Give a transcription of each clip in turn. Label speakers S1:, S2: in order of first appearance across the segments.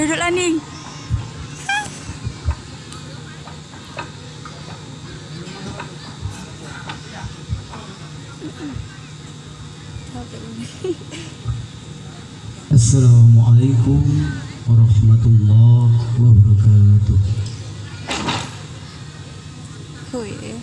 S1: Duduklah ni.
S2: Assalamualaikum warahmatullahi wabarakatuh. Hoi. Oh, yeah.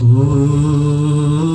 S2: صفيني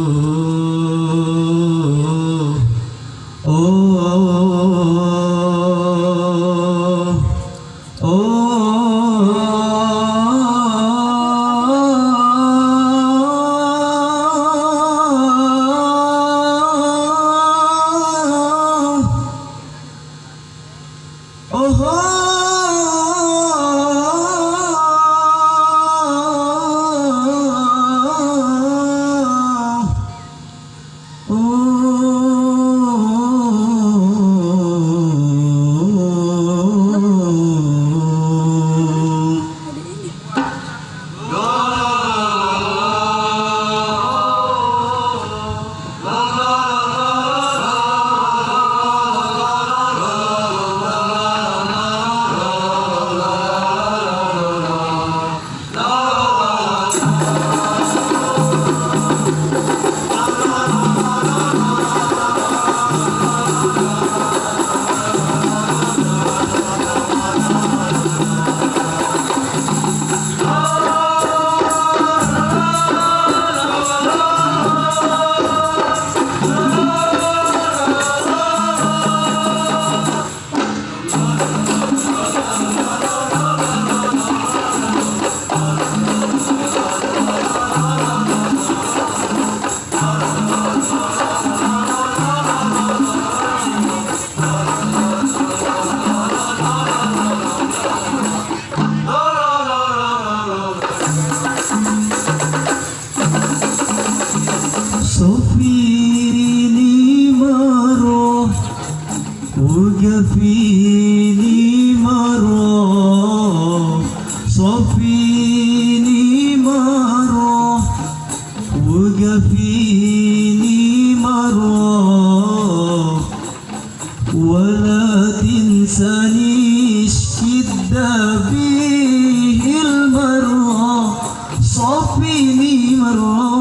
S2: شدة بيه المرة صفيني مرة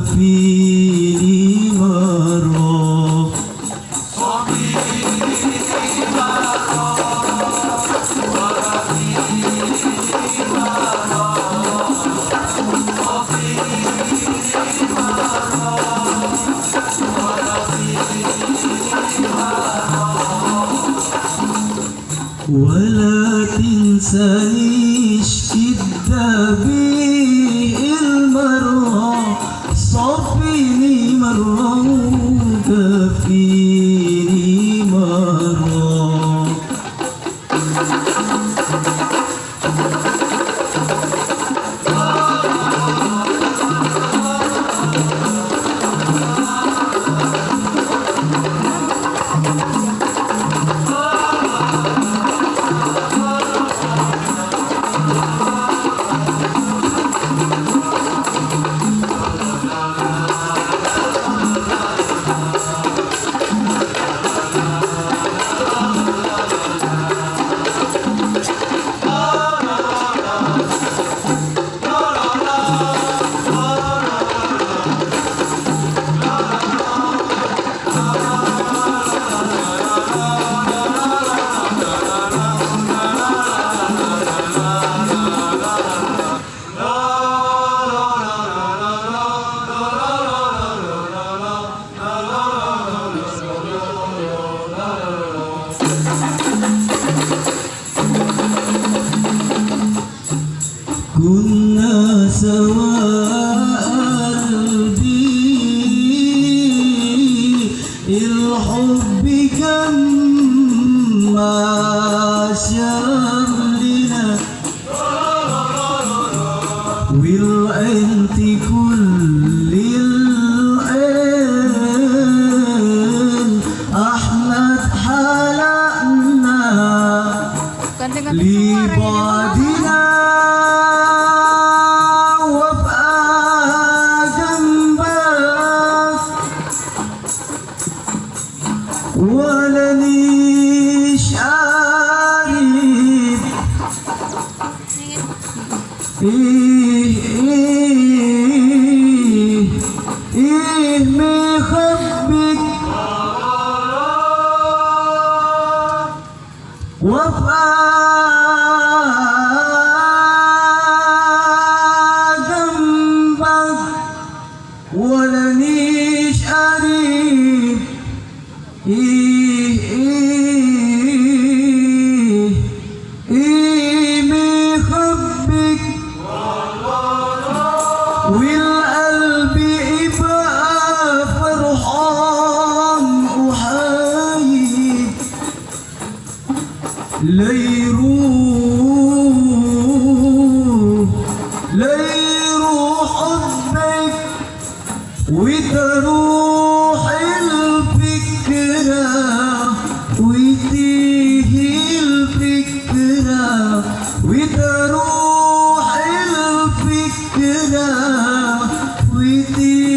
S2: وقفيني مرة ولا تنسانيش كتابي المرة صفيني مرة وكفيني مرة. كنا سوا. فيه إيه مخبك وفاء جنبك ولنيش أريد إيه ليروح ليروح حبك وتروح الفكرة وتيجي الفكرة وتروح الفكرة وتيجي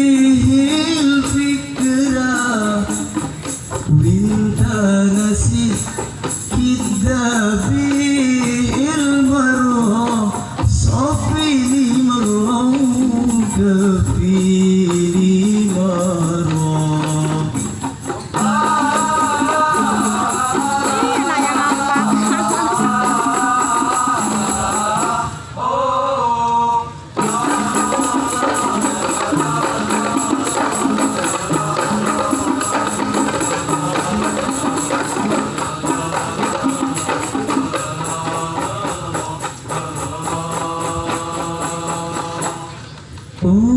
S3: Ooh.